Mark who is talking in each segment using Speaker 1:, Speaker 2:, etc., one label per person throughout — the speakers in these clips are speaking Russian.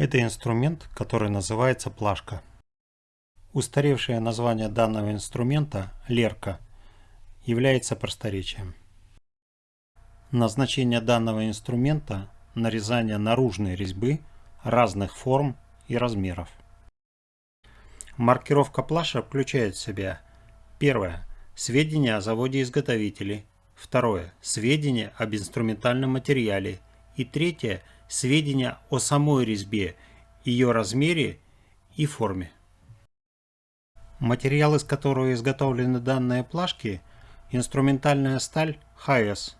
Speaker 1: Это инструмент, который называется плашка. Устаревшее название данного инструмента – лерка – является просторечием. Назначение данного инструмента – нарезание наружной резьбы разных форм и размеров. Маркировка плаша включает в себя Первое. Сведения о заводе-изготовителе. Второе. Сведения об инструментальном материале. И третье. Сведения о самой резьбе, ее размере и форме. Материал, из которого изготовлены данные плашки, инструментальная сталь HS,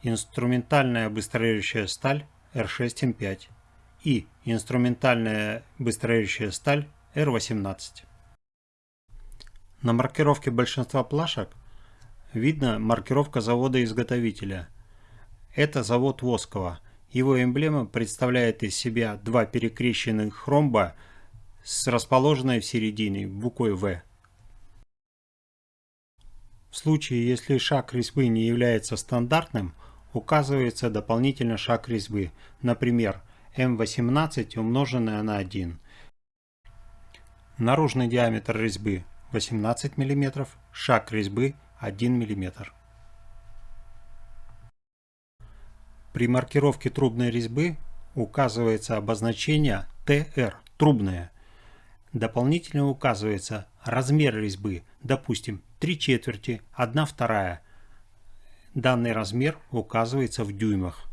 Speaker 1: инструментальная быстрорежущая сталь R6M5 и инструментальная быстрорежущая сталь R18. На маркировке большинства плашек видно маркировка завода-изготовителя. Это завод Воскова. Его эмблема представляет из себя два перекрещенных ромба с расположенной в середине буквой В. В случае, если шаг резьбы не является стандартным, указывается дополнительно шаг резьбы, например, М18 умноженное на 1. Наружный диаметр резьбы 18 мм, шаг резьбы 1 мм. При маркировке трубной резьбы указывается обозначение ТР – трубная. Дополнительно указывается размер резьбы, допустим, 3 четверти, 1 вторая. Данный размер указывается в дюймах.